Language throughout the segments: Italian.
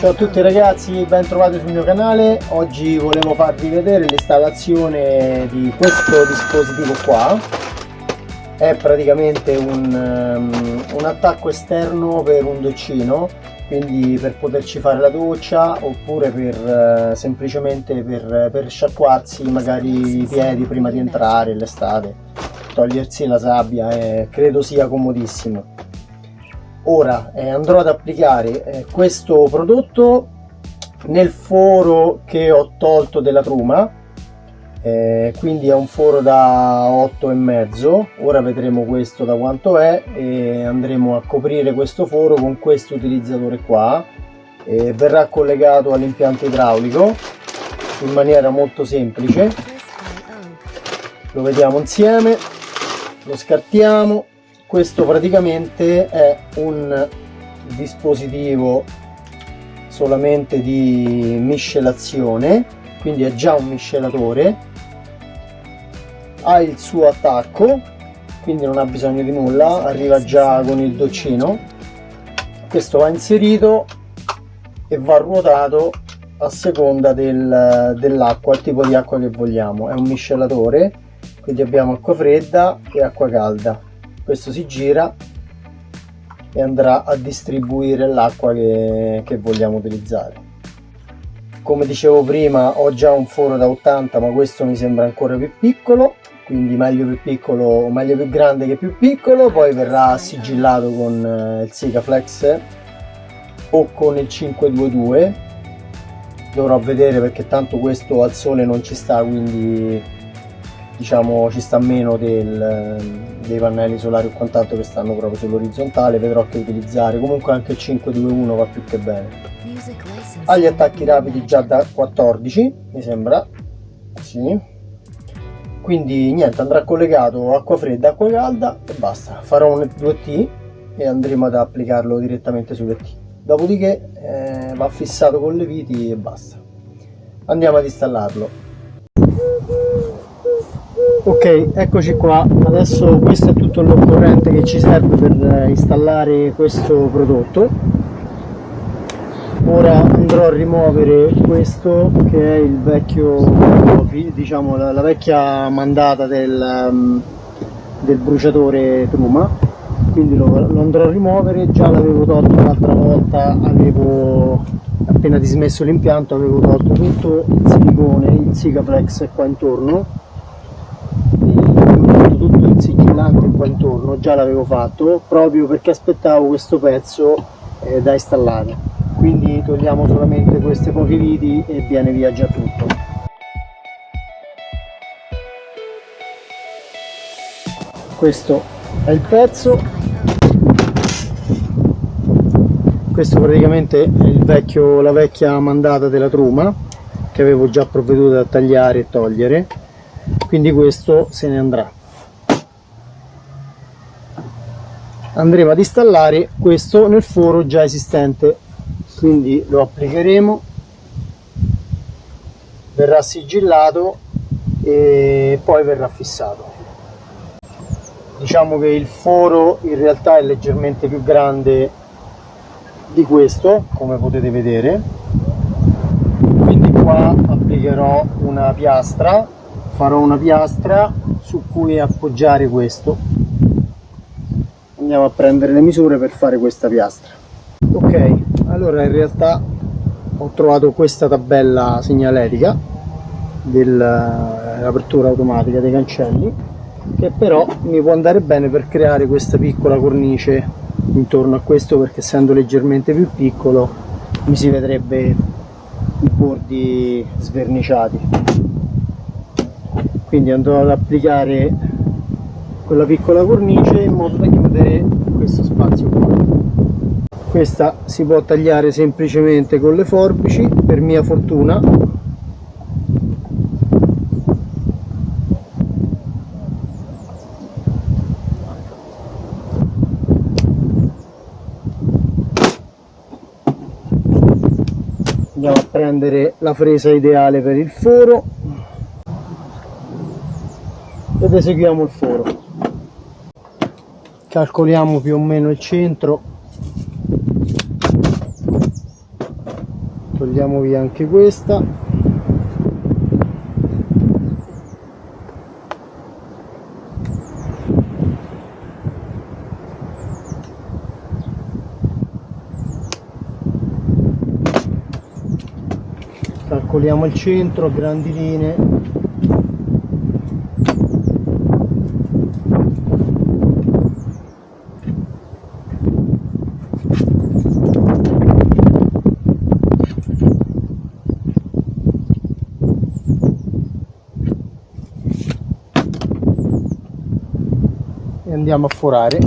Ciao a tutti ragazzi, ben trovati sul mio canale. Oggi volevo farvi vedere l'installazione di questo dispositivo qua. È praticamente un, um, un attacco esterno per un doccino, quindi per poterci fare la doccia oppure per uh, semplicemente per, per sciacquarsi magari i piedi prima di entrare l'estate, togliersi la sabbia, eh, credo sia comodissimo ora eh, andrò ad applicare eh, questo prodotto nel foro che ho tolto della truma eh, quindi è un foro da 8 e mezzo. Ora vedremo questo da quanto è e andremo a coprire questo foro con questo utilizzatore qua verrà collegato all'impianto idraulico in maniera molto semplice. Lo vediamo insieme lo scartiamo questo praticamente è un dispositivo solamente di miscelazione quindi è già un miscelatore ha il suo attacco quindi non ha bisogno di nulla arriva già con il doccino. Questo va inserito e va ruotato a seconda del, dell'acqua il tipo di acqua che vogliamo. È un miscelatore quindi abbiamo acqua fredda e acqua calda questo si gira e andrà a distribuire l'acqua che, che vogliamo utilizzare. Come dicevo prima ho già un foro da 80 ma questo mi sembra ancora più piccolo quindi meglio più piccolo meglio più grande che più piccolo poi verrà sigillato con eh, il Sikaflex o con il 522 dovrò vedere perché tanto questo al sole non ci sta quindi diciamo ci sta meno del, dei pannelli solari o quant'altro che stanno proprio sull'orizzontale. Vedrò che utilizzare. Comunque anche il 521 va più che bene. Ha gli attacchi rapidi già da 14 mi sembra. Sì. Quindi niente andrà collegato acqua fredda acqua calda e basta. Farò un 2T e andremo ad applicarlo direttamente sulle T. Dopodiché eh, va fissato con le viti e basta. Andiamo ad installarlo ok eccoci qua. Adesso questo è tutto l'occorrente che ci serve per eh, installare questo prodotto. Ora andrò a rimuovere questo che è il vecchio diciamo la, la vecchia mandata del, um, del bruciatore truma. Quindi lo, lo, andrò a rimuovere. Già l'avevo tolto l'altra volta avevo appena dismesso l'impianto avevo tolto tutto il silicone il Sikaflex qua intorno tutto il sigillante qua intorno già l'avevo fatto proprio perché aspettavo questo pezzo eh, da installare. Quindi togliamo solamente queste poche viti e viene via già tutto. Questo è il pezzo. Questo praticamente è il vecchio, la vecchia mandata della truma che avevo già provveduto a tagliare e togliere. Quindi questo se ne andrà andremo ad installare questo nel foro già esistente. Quindi lo applicheremo. Verrà sigillato e poi verrà fissato. Diciamo che il foro in realtà è leggermente più grande di questo come potete vedere. Quindi qua applicherò una piastra farò una piastra su cui appoggiare questo andiamo a prendere le misure per fare questa piastra. Ok allora in realtà ho trovato questa tabella segnaletica dell'apertura automatica dei cancelli che però mi può andare bene per creare questa piccola cornice intorno a questo perché essendo leggermente più piccolo mi si vedrebbe i bordi sverniciati. Quindi andrò ad applicare quella piccola cornice in modo da chiudere questo spazio qua. Questa si può tagliare semplicemente con le forbici per mia fortuna. Andiamo a prendere la fresa ideale per il foro. Ed eseguiamo il foro calcoliamo più o meno il centro. Andiamo via anche questa. Calcoliamo il centro a grandi linee andiamo a forare.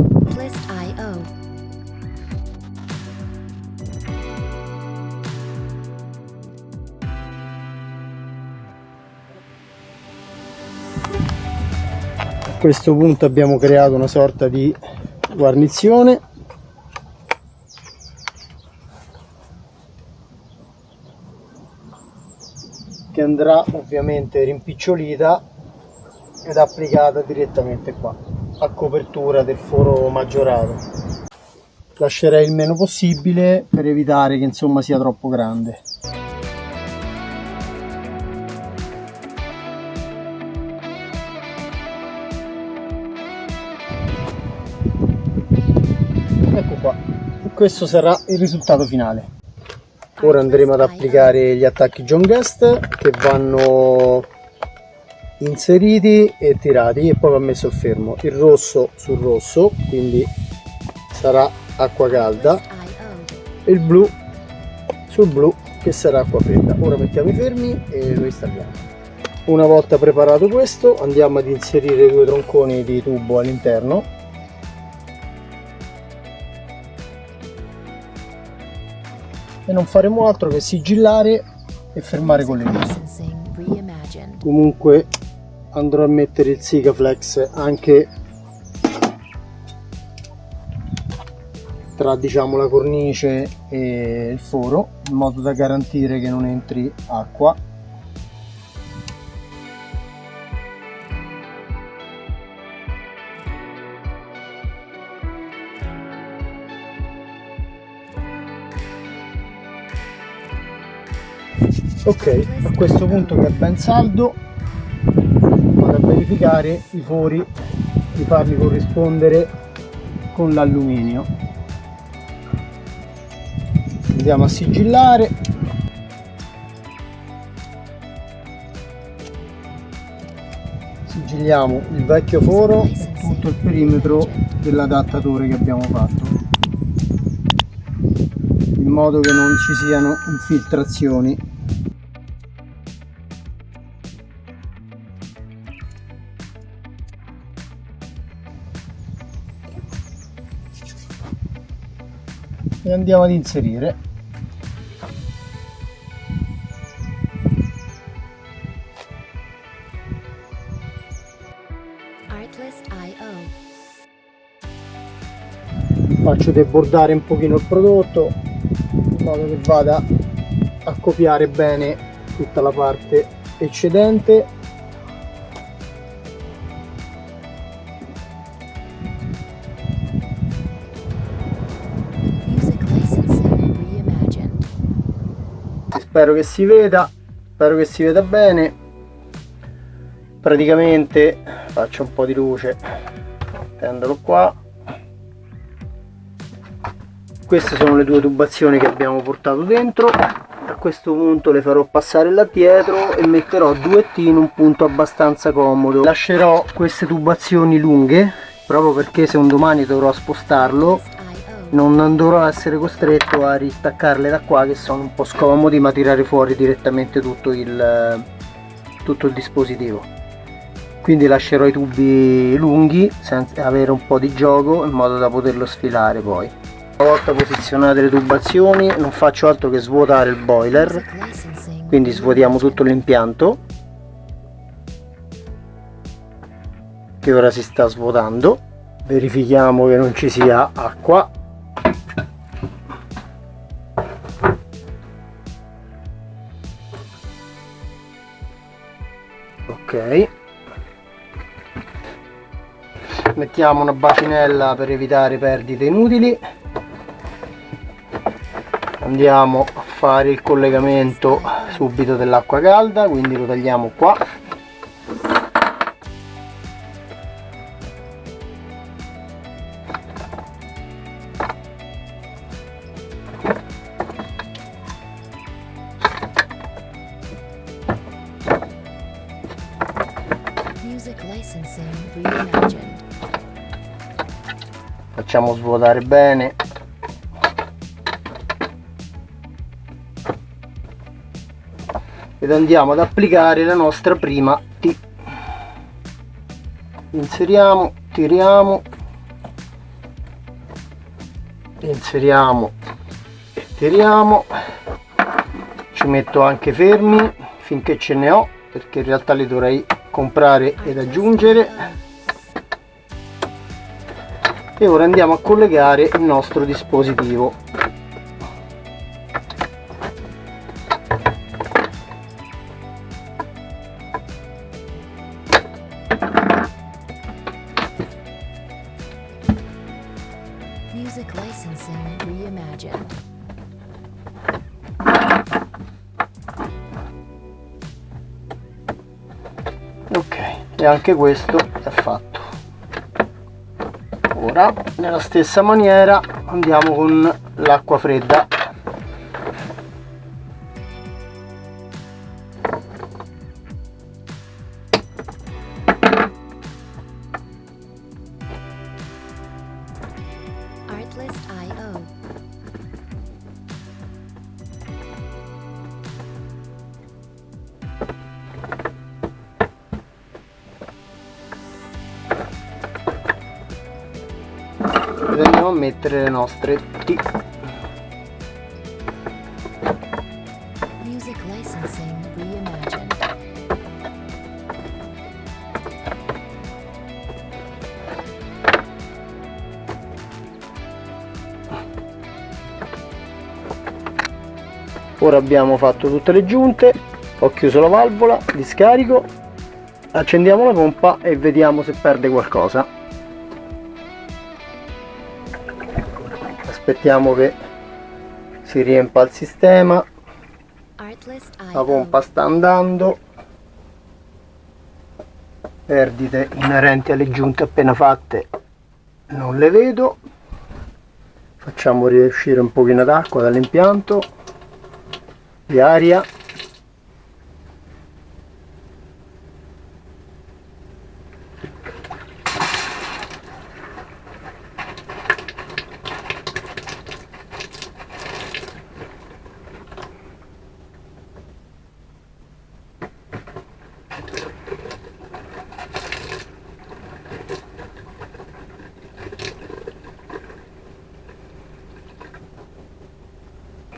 A questo punto abbiamo creato una sorta di guarnizione. Che andrà ovviamente rimpicciolita ed applicata direttamente qua a copertura del foro maggiorato. Lascerei il meno possibile per evitare che insomma sia troppo grande. Ecco qua. Questo sarà il risultato finale. Ora andremo ad applicare gli attacchi John Guest che vanno inseriti e tirati e poi va messo fermo. Il rosso sul rosso quindi sarà acqua calda. E il blu sul blu che sarà acqua fredda. Ora mettiamo i fermi e lo installiamo una volta preparato questo andiamo ad inserire due tronconi di tubo all'interno. E non faremo altro che sigillare e fermare con le dita. Comunque andrò a mettere il Sigaflex anche tra diciamo la cornice e il foro in modo da garantire che non entri acqua. Ok a questo punto che è ben saldo verificare i fori di farli corrispondere con l'alluminio. Andiamo a sigillare. Sigilliamo il vecchio foro e tutto il perimetro dell'adattatore che abbiamo fatto in modo che non ci siano infiltrazioni e andiamo ad inserire. Faccio debordare un pochino il prodotto in modo che vada a copiare bene tutta la parte eccedente spero che si veda spero che si veda bene. Praticamente faccio un po' di luce tendolo qua. Queste sono le due tubazioni che abbiamo portato dentro. A questo punto le farò passare là dietro e metterò due T in un punto abbastanza comodo. Lascerò queste tubazioni lunghe proprio perché se un domani dovrò spostarlo non dovrò essere costretto a ristaccarle da qua che sono un po' scomodi ma tirare fuori direttamente tutto il, tutto il dispositivo. Quindi lascerò i tubi lunghi senza avere un po' di gioco in modo da poterlo sfilare poi. Una volta posizionate le tubazioni non faccio altro che svuotare il boiler. Quindi svuotiamo tutto l'impianto che ora si sta svuotando. Verifichiamo che non ci sia acqua ok. Mettiamo una bacinella per evitare perdite inutili. Andiamo fare il collegamento subito dell'acqua calda quindi lo tagliamo qua facciamo svuotare bene. Ed andiamo ad applicare la nostra prima T. Inseriamo tiriamo. Inseriamo e tiriamo. Ci metto anche fermi finché ce ne ho perché in realtà li dovrei comprare ed aggiungere e ora andiamo a collegare il nostro dispositivo Music licensing reimagined. Anche questo è fatto. Ora nella stessa maniera andiamo con l'acqua fredda andiamo a mettere le nostre T Music licensing reimagined. ora abbiamo fatto tutte le giunte ho chiuso la valvola di scarico accendiamo la pompa e vediamo se perde qualcosa aspettiamo che si riempa il sistema. La pompa sta andando. Perdite inerenti alle giunte appena fatte non le vedo. Facciamo riuscire un pochino d'acqua dall'impianto. Di aria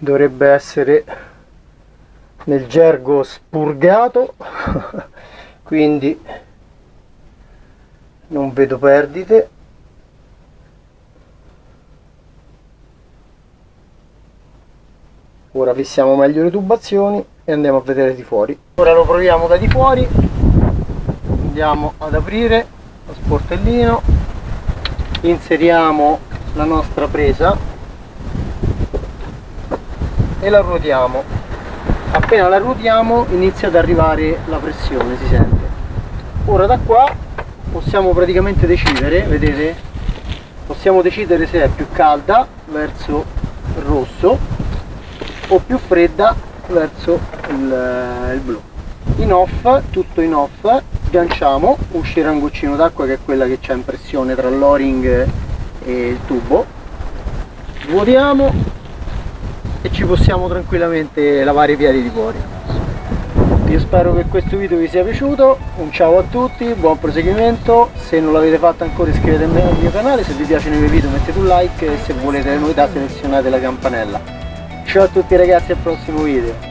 dovrebbe essere nel gergo spurgato quindi non vedo perdite. Ora fissiamo meglio le tubazioni e andiamo a vedere di fuori. Ora lo proviamo da di fuori. Andiamo ad aprire lo sportellino. Inseriamo la nostra presa e la ruotiamo appena la ruotiamo inizia ad arrivare la pressione si sente. Ora da qua possiamo praticamente decidere vedete? Possiamo decidere se è più calda verso il rosso o più fredda verso il, il blu. In off tutto in off sganciamo uscirà un goccino d'acqua che è quella che c'è in pressione tra l'o-ring e il tubo. Vuotiamo e ci possiamo tranquillamente lavare i piedi di fuori. Io spero che questo video vi sia piaciuto. Un ciao a tutti buon proseguimento. Se non l'avete fatto ancora iscrivetevi al mio canale. Se vi piacciono i miei video mettete un like. E se volete le novità selezionate la campanella. Ciao a tutti ragazzi al prossimo video